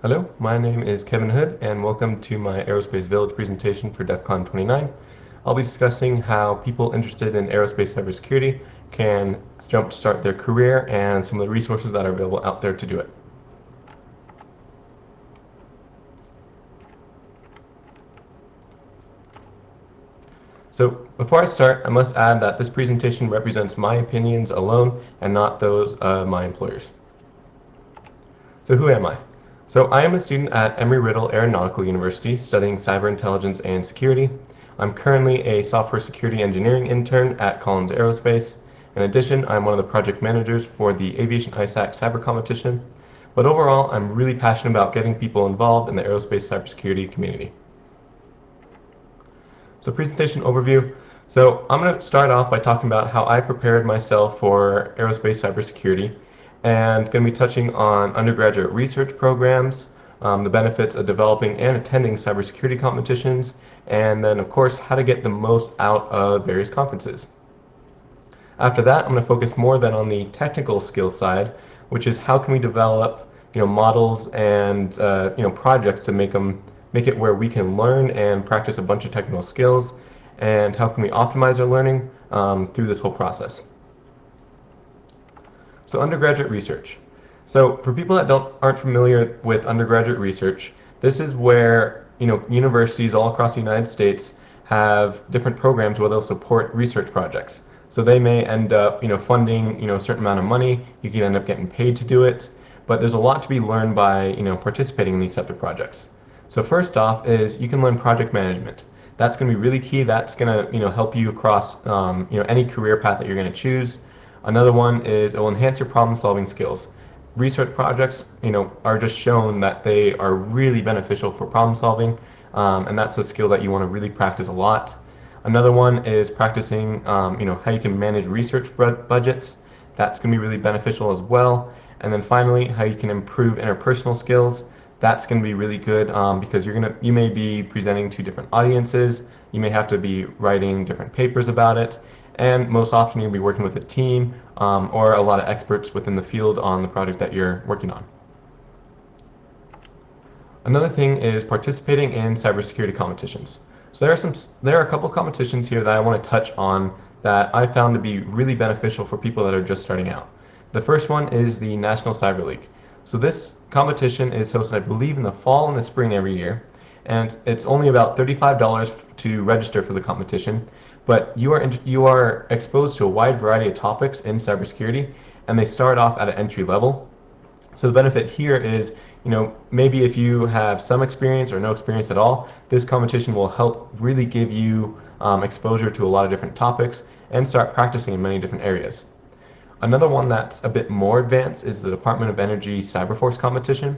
Hello, my name is Kevin Hood and welcome to my Aerospace Village presentation for DEF CON 29. I'll be discussing how people interested in aerospace cybersecurity can jump start their career and some of the resources that are available out there to do it. So before I start, I must add that this presentation represents my opinions alone and not those of my employers. So who am I? So I am a student at Embry-Riddle Aeronautical University studying cyber intelligence and security. I'm currently a software security engineering intern at Collins Aerospace. In addition, I'm one of the project managers for the Aviation ISAC cyber competition. But overall, I'm really passionate about getting people involved in the aerospace cybersecurity community. So presentation overview. So I'm going to start off by talking about how I prepared myself for aerospace cybersecurity and going to be touching on undergraduate research programs, um, the benefits of developing and attending cybersecurity competitions, and then of course how to get the most out of various conferences. After that, I'm going to focus more then on the technical skill side, which is how can we develop you know, models and uh, you know, projects to make them make it where we can learn and practice a bunch of technical skills, and how can we optimize our learning um, through this whole process. So undergraduate research. So for people that don't aren't familiar with undergraduate research, this is where you know universities all across the United States have different programs where they'll support research projects. So they may end up you know funding you know a certain amount of money. You can end up getting paid to do it, but there's a lot to be learned by you know participating in these types of projects. So first off is you can learn project management. That's going to be really key. That's going to you know help you across um, you know any career path that you're going to choose. Another one is it will enhance your problem solving skills. Research projects you know are just shown that they are really beneficial for problem solving, um, and that's a skill that you want to really practice a lot. Another one is practicing um, you know how you can manage research budgets. That's going to be really beneficial as well. And then finally, how you can improve interpersonal skills that's going to be really good um, because you're gonna you may be presenting to different audiences you may have to be writing different papers about it and most often you'll be working with a team um, or a lot of experts within the field on the project that you're working on. Another thing is participating in cybersecurity competitions. So there are some there are a couple competitions here that I want to touch on that I found to be really beneficial for people that are just starting out. The first one is the National Cyber League. So this competition is hosted, I believe, in the fall and the spring every year. And it's only about $35 to register for the competition. But you are, you are exposed to a wide variety of topics in cybersecurity, and they start off at an entry level. So the benefit here is, you know, maybe if you have some experience or no experience at all, this competition will help really give you um, exposure to a lot of different topics and start practicing in many different areas. Another one that's a bit more advanced is the Department of Energy Cyberforce competition.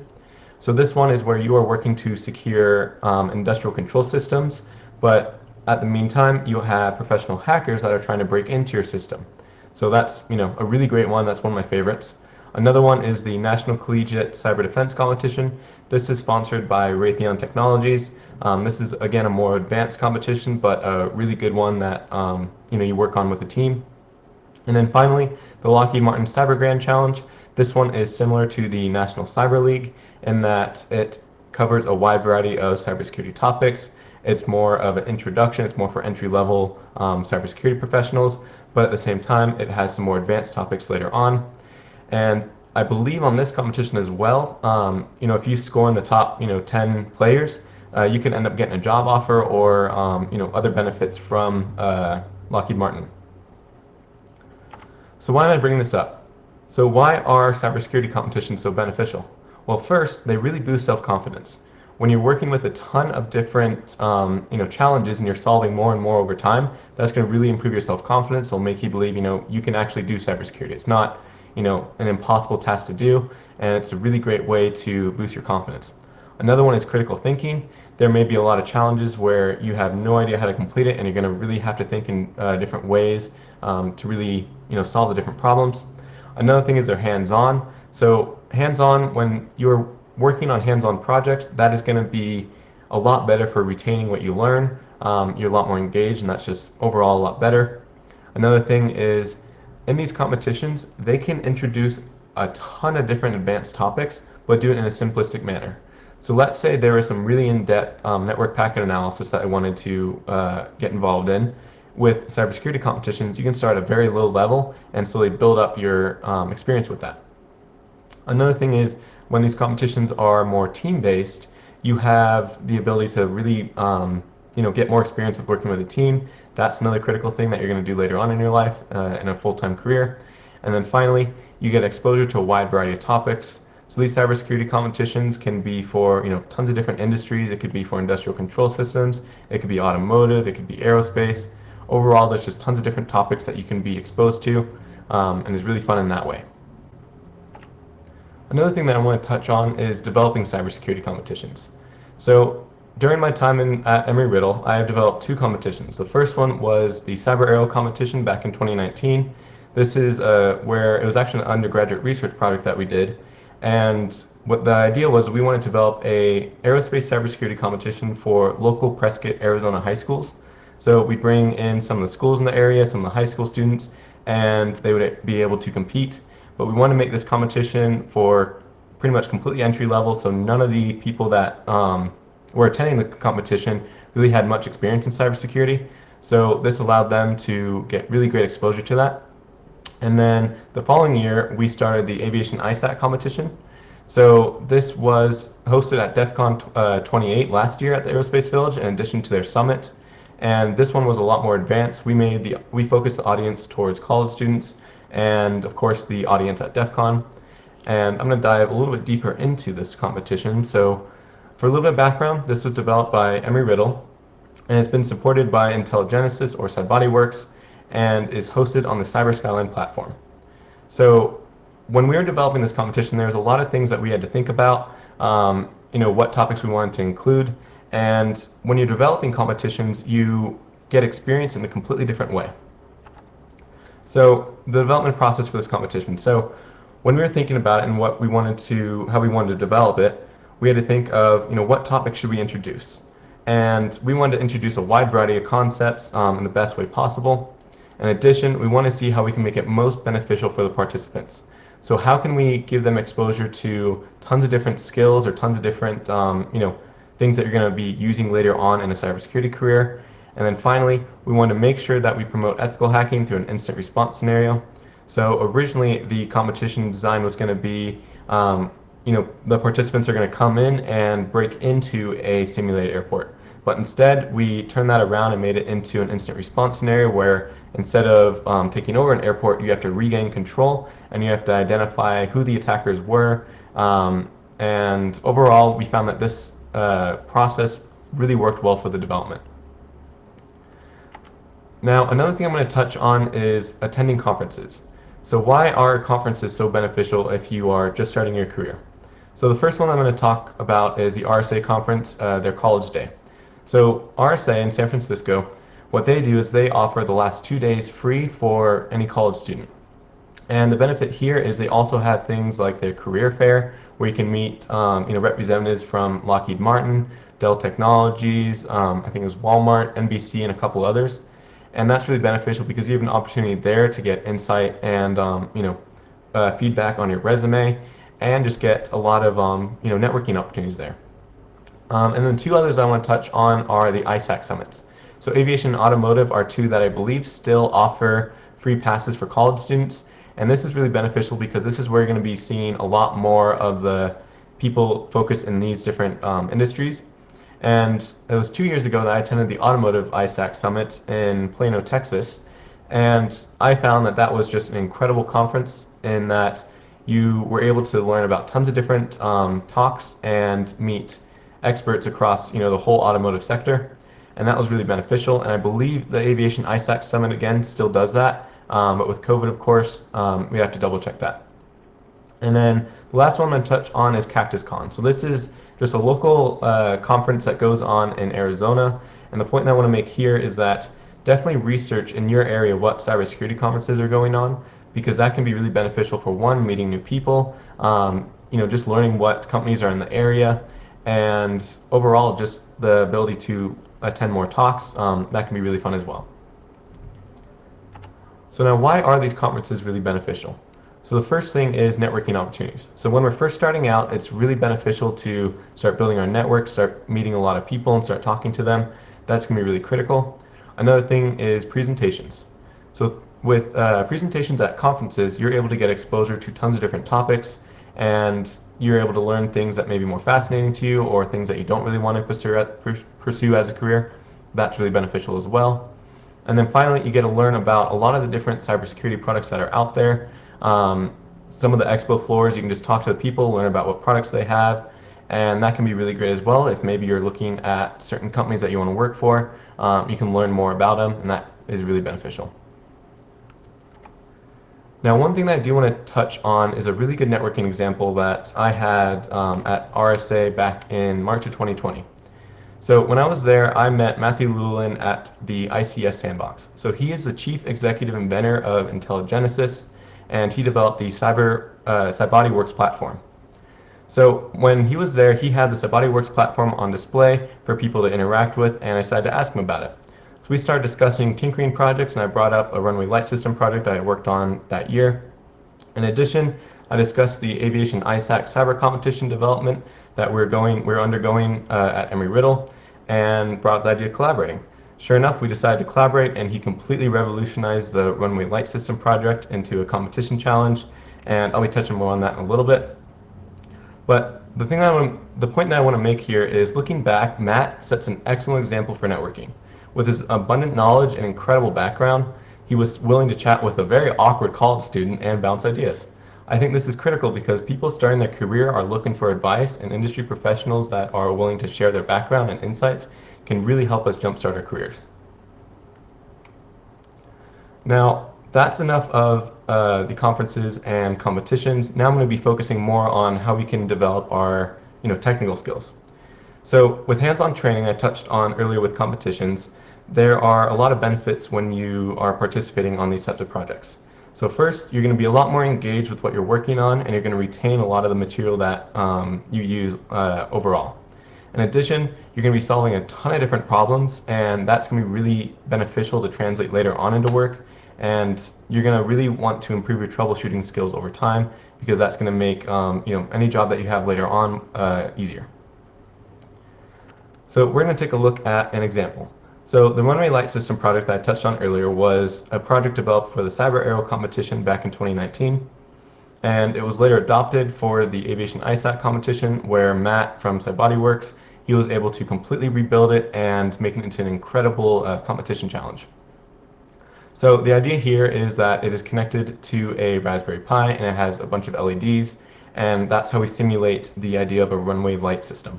So this one is where you are working to secure um, industrial control systems, but at the meantime, you have professional hackers that are trying to break into your system. So that's you know a really great one. That's one of my favorites. Another one is the National Collegiate Cyber Defense Competition. This is sponsored by Raytheon Technologies. Um, this is again a more advanced competition, but a really good one that um, you know you work on with a team. And then finally, the Lockheed Martin Cyber Grand Challenge. This one is similar to the National Cyber League in that it covers a wide variety of cybersecurity topics. It's more of an introduction, it's more for entry-level um, cybersecurity professionals, but at the same time, it has some more advanced topics later on. And I believe on this competition as well, um, you know, if you score in the top, you know, 10 players, uh, you can end up getting a job offer or, um, you know, other benefits from uh, Lockheed Martin. So why am I bringing this up? So why are cybersecurity competitions so beneficial? Well, first, they really boost self-confidence. When you're working with a ton of different um, you know, challenges and you're solving more and more over time, that's going to really improve your self-confidence. It'll make you believe you know you can actually do cybersecurity. It's not you know an impossible task to do, and it's a really great way to boost your confidence. Another one is critical thinking. There may be a lot of challenges where you have no idea how to complete it and you're going to really have to think in uh, different ways um, to really you know, solve the different problems. Another thing is they're hands-on. So hands-on, when you're working on hands-on projects, that is going to be a lot better for retaining what you learn. Um, you're a lot more engaged and that's just overall a lot better. Another thing is in these competitions, they can introduce a ton of different advanced topics, but do it in a simplistic manner. So let's say there was some really in-depth um, network packet analysis that I wanted to uh, get involved in. With cybersecurity competitions, you can start at a very low level and slowly build up your um, experience with that. Another thing is when these competitions are more team-based, you have the ability to really um, you know, get more experience with working with a team. That's another critical thing that you're going to do later on in your life uh, in a full-time career. And then finally, you get exposure to a wide variety of topics. So these cybersecurity competitions can be for you know tons of different industries. It could be for industrial control systems. It could be automotive. It could be aerospace. Overall, there's just tons of different topics that you can be exposed to, um, and it's really fun in that way. Another thing that I want to touch on is developing cybersecurity competitions. So during my time in, at Embry-Riddle, I have developed two competitions. The first one was the Cyber Aero competition back in 2019. This is uh, where it was actually an undergraduate research project that we did. And what the idea was we wanted to develop a aerospace cybersecurity competition for local Prescott, Arizona high schools. So we bring in some of the schools in the area, some of the high school students, and they would be able to compete but we want to make this competition for pretty much completely entry level, so none of the people that um, were attending the competition really had much experience in cybersecurity. So this allowed them to get really great exposure to that. And then the following year, we started the Aviation ISAC competition. So this was hosted at DEF CON uh, 28 last year at the Aerospace Village in addition to their summit. And this one was a lot more advanced. We made the we focused the audience towards college students and of course the audience at DEF CON. And I'm going to dive a little bit deeper into this competition. So for a little bit of background, this was developed by Embry-Riddle and it's been supported by IntelliGenesis or CyBodyWorks, and is hosted on the Cyber Skyline platform. So when we were developing this competition, there was a lot of things that we had to think about, um, you know, what topics we wanted to include, and when you're developing competitions, you get experience in a completely different way. So the development process for this competition. So when we were thinking about it and what we wanted to, how we wanted to develop it, we had to think of, you know, what topic should we introduce? And we wanted to introduce a wide variety of concepts um, in the best way possible. In addition, we want to see how we can make it most beneficial for the participants. So how can we give them exposure to tons of different skills or tons of different, um, you know, things that you're going to be using later on in a cybersecurity career, and then finally, we want to make sure that we promote ethical hacking through an incident response scenario. So originally, the competition design was going to be, um, you know, the participants are going to come in and break into a simulated airport. But instead, we turned that around and made it into an incident response scenario where instead of um, taking over an airport, you have to regain control and you have to identify who the attackers were. Um, and overall, we found that this uh, process really worked well for the development. Now, another thing I'm going to touch on is attending conferences. So why are conferences so beneficial if you are just starting your career? So the first one I'm going to talk about is the RSA conference, uh, their college day. So RSA in San Francisco, what they do is they offer the last two days free for any college student. And the benefit here is they also have things like their career fair, where you can meet um, you know, representatives from Lockheed Martin, Dell Technologies, um, I think it was Walmart, NBC, and a couple others and that's really beneficial because you have an opportunity there to get insight and um, you know uh, feedback on your resume and just get a lot of um, you know networking opportunities there. Um, and then two others I want to touch on are the ISAC summits. So aviation and automotive are two that I believe still offer free passes for college students. And this is really beneficial because this is where you're going to be seeing a lot more of the people focused in these different um, industries. And it was two years ago that I attended the Automotive ISAC Summit in Plano, Texas. And I found that that was just an incredible conference in that you were able to learn about tons of different um, talks and meet experts across you know the whole automotive sector and that was really beneficial and I believe the Aviation ISAC Summit again still does that um, but with COVID of course um, we have to double check that and then the last one I'm going to touch on is Cactus Con so this is just a local uh, conference that goes on in Arizona. And the point that I want to make here is that definitely research in your area what cybersecurity conferences are going on because that can be really beneficial for one, meeting new people, um, you know, just learning what companies are in the area, and overall just the ability to attend more talks, um, that can be really fun as well. So now why are these conferences really beneficial? So the first thing is networking opportunities. So when we're first starting out, it's really beneficial to start building our network, start meeting a lot of people and start talking to them. That's going to be really critical. Another thing is presentations. So with uh, presentations at conferences, you're able to get exposure to tons of different topics and you're able to learn things that may be more fascinating to you or things that you don't really want to pursue, pursue as a career. That's really beneficial as well. And then finally, you get to learn about a lot of the different cybersecurity products that are out there um, some of the expo floors, you can just talk to the people, learn about what products they have, and that can be really great as well. If maybe you're looking at certain companies that you want to work for, um, you can learn more about them, and that is really beneficial. Now, one thing that I do want to touch on is a really good networking example that I had um, at RSA back in March of 2020. So when I was there, I met Matthew Llewellyn at the ICS Sandbox. So he is the chief executive inventor of IntelliGenesis, and he developed the Cyber uh, CyBodyWorks platform. So when he was there, he had the CyBodyWorks platform on display for people to interact with, and I decided to ask him about it. So we started discussing tinkering projects, and I brought up a runway light system project that I worked on that year. In addition, I discussed the aviation ISAC cyber competition development that we're going, we're undergoing uh, at Embry-Riddle, and brought the idea of collaborating. Sure enough, we decided to collaborate and he completely revolutionized the Runway Light System project into a competition challenge and I'll be touching more on that in a little bit. But the thing that I want, the point that I want to make here is looking back, Matt sets an excellent example for networking. With his abundant knowledge and incredible background, he was willing to chat with a very awkward college student and bounce ideas. I think this is critical because people starting their career are looking for advice and industry professionals that are willing to share their background and insights can really help us jumpstart our careers. Now, that's enough of uh, the conferences and competitions. Now I'm going to be focusing more on how we can develop our you know, technical skills. So with hands-on training I touched on earlier with competitions, there are a lot of benefits when you are participating on these types of projects. So first, you're going to be a lot more engaged with what you're working on and you're going to retain a lot of the material that um, you use uh, overall. In addition, you're going to be solving a ton of different problems and that's going to be really beneficial to translate later on into work and you're going to really want to improve your troubleshooting skills over time because that's going to make um, you know any job that you have later on uh, easier. So we're going to take a look at an example. So the Runway Light System project that I touched on earlier was a project developed for the Cyber Aero competition back in 2019 and it was later adopted for the Aviation ISAC competition where Matt from CyBodyWorks, he was able to completely rebuild it and make it into an incredible uh, competition challenge. So the idea here is that it is connected to a Raspberry Pi and it has a bunch of LEDs and that's how we simulate the idea of a runway light system.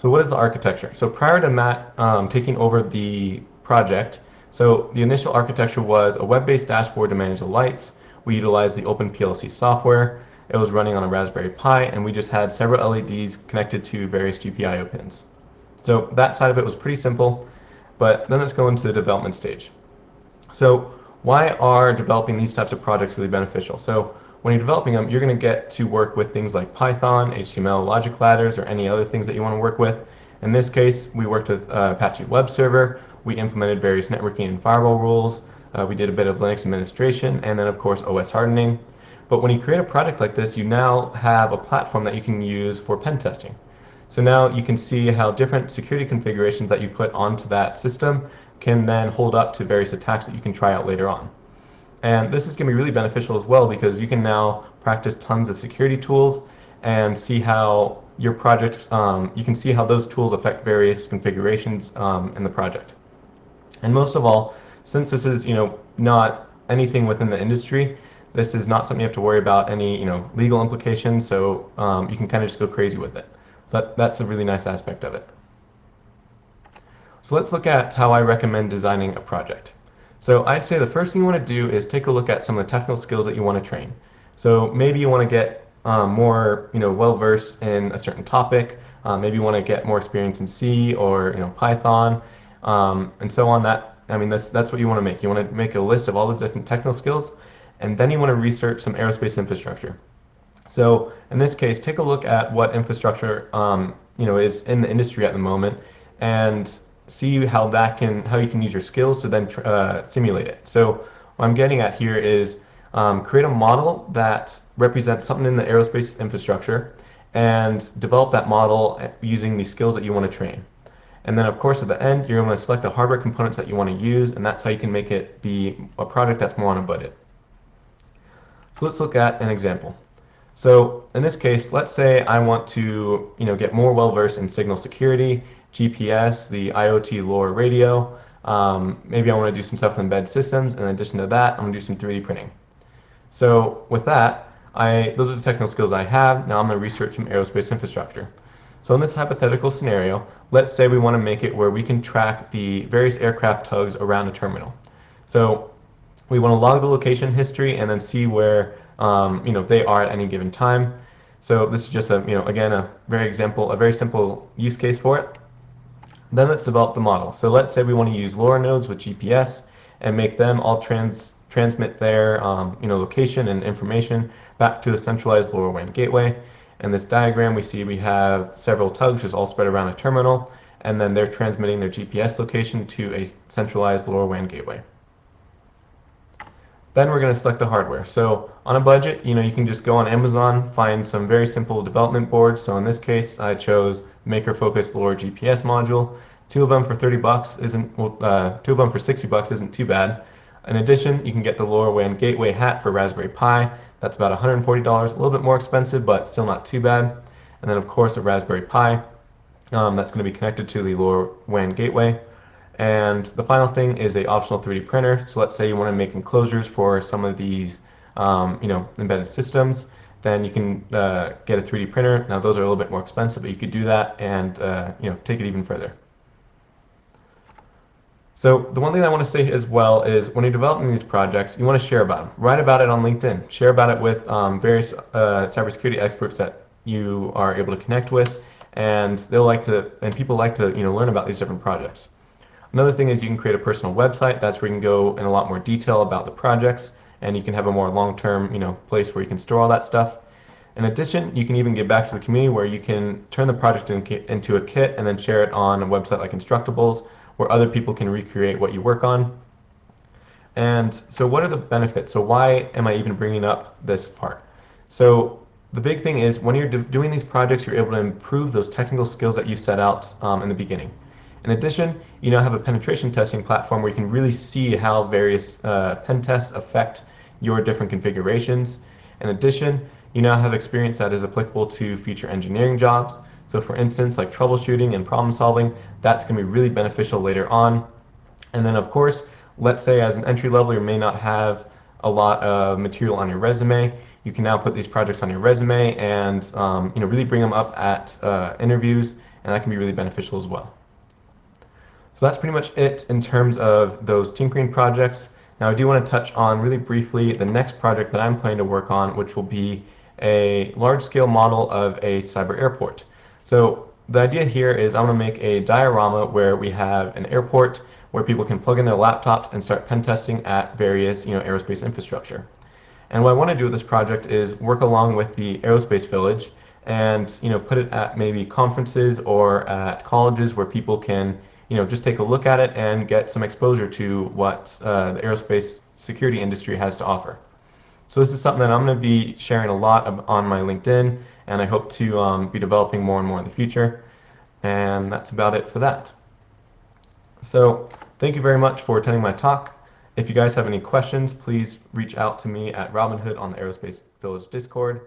So what is the architecture? So prior to Matt um, taking over the project, so the initial architecture was a web-based dashboard to manage the lights, we utilized the OpenPLC software. It was running on a Raspberry Pi, and we just had several LEDs connected to various GPIO pins. So that side of it was pretty simple, but then let's go into the development stage. So why are developing these types of projects really beneficial? So when you're developing them, you're going to get to work with things like Python, HTML, logic ladders, or any other things that you want to work with. In this case, we worked with uh, Apache Web Server. We implemented various networking and firewall rules. Uh, we did a bit of Linux administration and then of course OS hardening. But when you create a project like this, you now have a platform that you can use for pen testing. So now you can see how different security configurations that you put onto that system can then hold up to various attacks that you can try out later on. And this is going to be really beneficial as well because you can now practice tons of security tools and see how your project, um, you can see how those tools affect various configurations um, in the project. And most of all, since this is, you know, not anything within the industry, this is not something you have to worry about any, you know, legal implications, so um, you can kind of just go crazy with it. So that, that's a really nice aspect of it. So let's look at how I recommend designing a project. So I'd say the first thing you want to do is take a look at some of the technical skills that you want to train. So maybe you want to get um, more, you know, well-versed in a certain topic. Uh, maybe you want to get more experience in C or, you know, Python, um, and so on. That I mean, that's, that's what you want to make. You want to make a list of all the different technical skills, and then you want to research some aerospace infrastructure. So in this case, take a look at what infrastructure um, you know is in the industry at the moment, and see how that can how you can use your skills to then uh, simulate it. So what I'm getting at here is um, create a model that represents something in the aerospace infrastructure and develop that model using the skills that you want to train. And then of course at the end, you're going to select the hardware components that you want to use, and that's how you can make it be a project that's more on a budget. So let's look at an example. So in this case, let's say I want to you know, get more well-versed in signal security, GPS, the IoT LoRa radio. Um, maybe I want to do some stuff with embedded systems. In addition to that, I'm going to do some 3D printing. So with that, I, those are the technical skills I have. Now I'm going to research some aerospace infrastructure. So in this hypothetical scenario, let's say we want to make it where we can track the various aircraft tugs around a terminal. So we want to log the location history and then see where um, you know they are at any given time. So this is just a you know again a very example, a very simple use case for it. Then let's develop the model. So let's say we want to use LoRa nodes with GPS and make them all trans transmit their um, you know location and information back to the centralized LoRaWAN gateway. In this diagram, we see we have several tugs just all spread around a terminal, and then they're transmitting their GPS location to a centralized LoRaWAN gateway. Then we're going to select the hardware. So on a budget, you know, you can just go on Amazon, find some very simple development boards. So in this case, I chose Maker Focus LoRa GPS module. Two of them for 30 bucks isn't, uh, two of them for 60 bucks isn't too bad. In addition, you can get the LoRaWAN Gateway hat for Raspberry Pi. That's about $140, a little bit more expensive, but still not too bad. And then of course a Raspberry Pi. Um, that's going to be connected to the LoRaWAN gateway. And the final thing is a optional 3D printer. So let's say you want to make enclosures for some of these um, you know, embedded systems, then you can uh, get a 3D printer. Now those are a little bit more expensive, but you could do that and uh, you know, take it even further. So the one thing I want to say as well is when you're developing these projects, you want to share about them. Write about it on LinkedIn. Share about it with um, various uh, cybersecurity experts that you are able to connect with, and they'll like to, and people like to, you know, learn about these different projects. Another thing is you can create a personal website. That's where you can go in a lot more detail about the projects, and you can have a more long-term, you know, place where you can store all that stuff. In addition, you can even give back to the community where you can turn the project into a kit and then share it on a website like Instructables where other people can recreate what you work on. And so what are the benefits? So why am I even bringing up this part? So the big thing is when you're doing these projects, you're able to improve those technical skills that you set out um, in the beginning. In addition, you now have a penetration testing platform where you can really see how various uh, pen tests affect your different configurations. In addition, you now have experience that is applicable to future engineering jobs. So for instance, like troubleshooting and problem solving, that's going to be really beneficial later on. And then of course, let's say as an entry level, you may not have a lot of material on your resume. You can now put these projects on your resume and um, you know really bring them up at uh, interviews, and that can be really beneficial as well. So that's pretty much it in terms of those tinkering projects. Now I do want to touch on really briefly the next project that I'm planning to work on, which will be a large-scale model of a cyber airport. So the idea here is I'm going to make a diorama where we have an airport where people can plug in their laptops and start pen testing at various you know, aerospace infrastructure. And what I want to do with this project is work along with the Aerospace Village and you know, put it at maybe conferences or at colleges where people can you know, just take a look at it and get some exposure to what uh, the aerospace security industry has to offer. So this is something that I'm going to be sharing a lot of, on my LinkedIn, and I hope to um, be developing more and more in the future. And that's about it for that. So thank you very much for attending my talk. If you guys have any questions, please reach out to me at Robinhood on the Aerospace Village Discord.